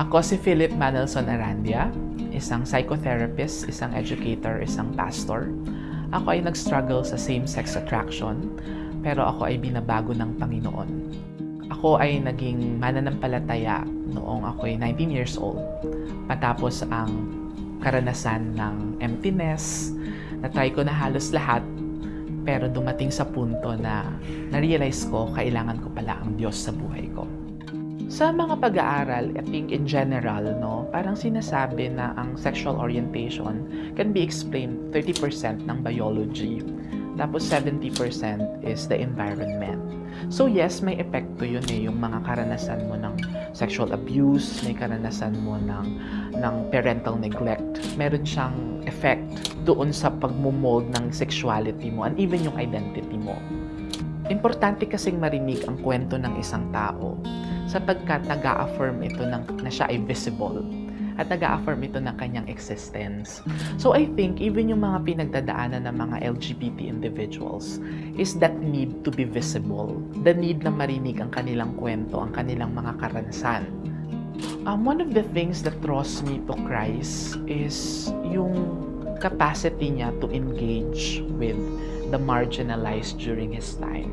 Ako si Philip Manelson Arandia, isang psychotherapist, isang educator, isang pastor. Ako ay nag-struggle sa same-sex attraction, pero ako ay binabago ng Panginoon. Ako ay naging mananampalataya noong ako ay 19 years old. Matapos ang karanasan ng emptiness, na-try ko na halos lahat, pero dumating sa punto na na-realize ko kailangan ko pala ang Diyos sa buhay ko. Sa mga pag-aaral, I think in general, no, parang sinasabi na ang sexual orientation can be explained 30% ng biology, tapos 70% is the environment. So yes, may epekto yun eh, yung mga karanasan mo ng sexual abuse, may karanasan mo ng, ng parental neglect. Meron siyang effect doon sa pagmumold ng sexuality mo and even yung identity mo. Importante kasing marinig ang kwento ng isang tao sapagkat nag affirm ito ng, na siya ay visible at nag affirm ito ng kanyang existence. So I think even yung mga pinagdadaanan ng mga LGBT individuals is that need to be visible. The need na marinig ang kanilang kwento, ang kanilang mga karanasan. Um, one of the things that draws me to Christ is yung capacity niya to engage with the marginalized during his time.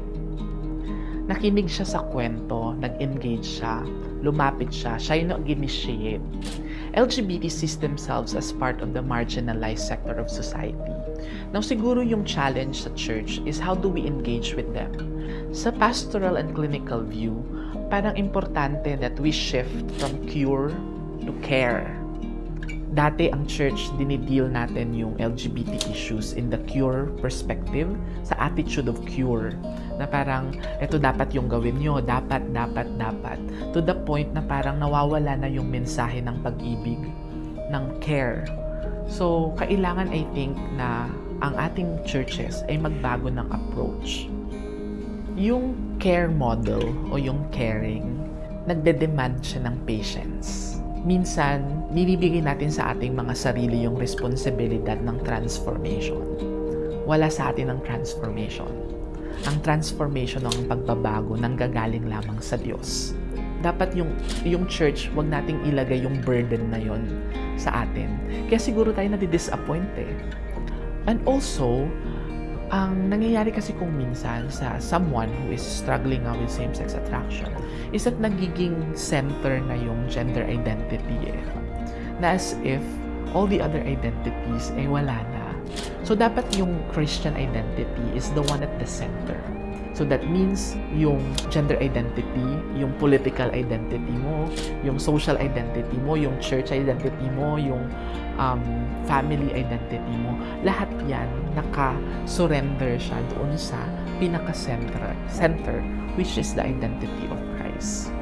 Nakinig siya sa kwento, nag-engage siya, lumapit siya, siya yung nag-initiate. LGBT sees themselves as part of the marginalized sector of society. Now, siguro yung challenge sa church is how do we engage with them? Sa pastoral and clinical view, parang importante that we shift from cure to care dati ang church dinideal natin yung LGBT issues in the cure perspective, sa attitude of cure. Na parang, ito dapat yung gawin nyo, dapat, dapat, dapat. To the point na parang nawawala na yung mensahe ng pag-ibig, ng care. So, kailangan I think na ang ating churches ay magbago ng approach. Yung care model o yung caring, nagde-demand siya ng patience minsan, nilibigay natin sa ating mga sarili yung responsibilidad ng transformation. Wala sa atin ang transformation. Ang transformation ng pagbabago nang gagaling lamang sa Diyos. Dapat yung, yung church, wag nating ilagay yung burden na yon sa atin. Kaya siguro tayo nadi-disappoint eh. And also, ang nangyayari kasi kung minsan sa someone who is struggling now with same-sex attraction is that nagiging center na yung gender identity eh. Na as if all the other identities ay wala na. So, dapat yung Christian identity is the one at the center. So that means yung gender identity, yung political identity mo, yung social identity mo, yung church identity mo, yung um, family identity mo, lahat yan naka-surrender siya doon sa pinaka-center, center, which is the identity of Christ.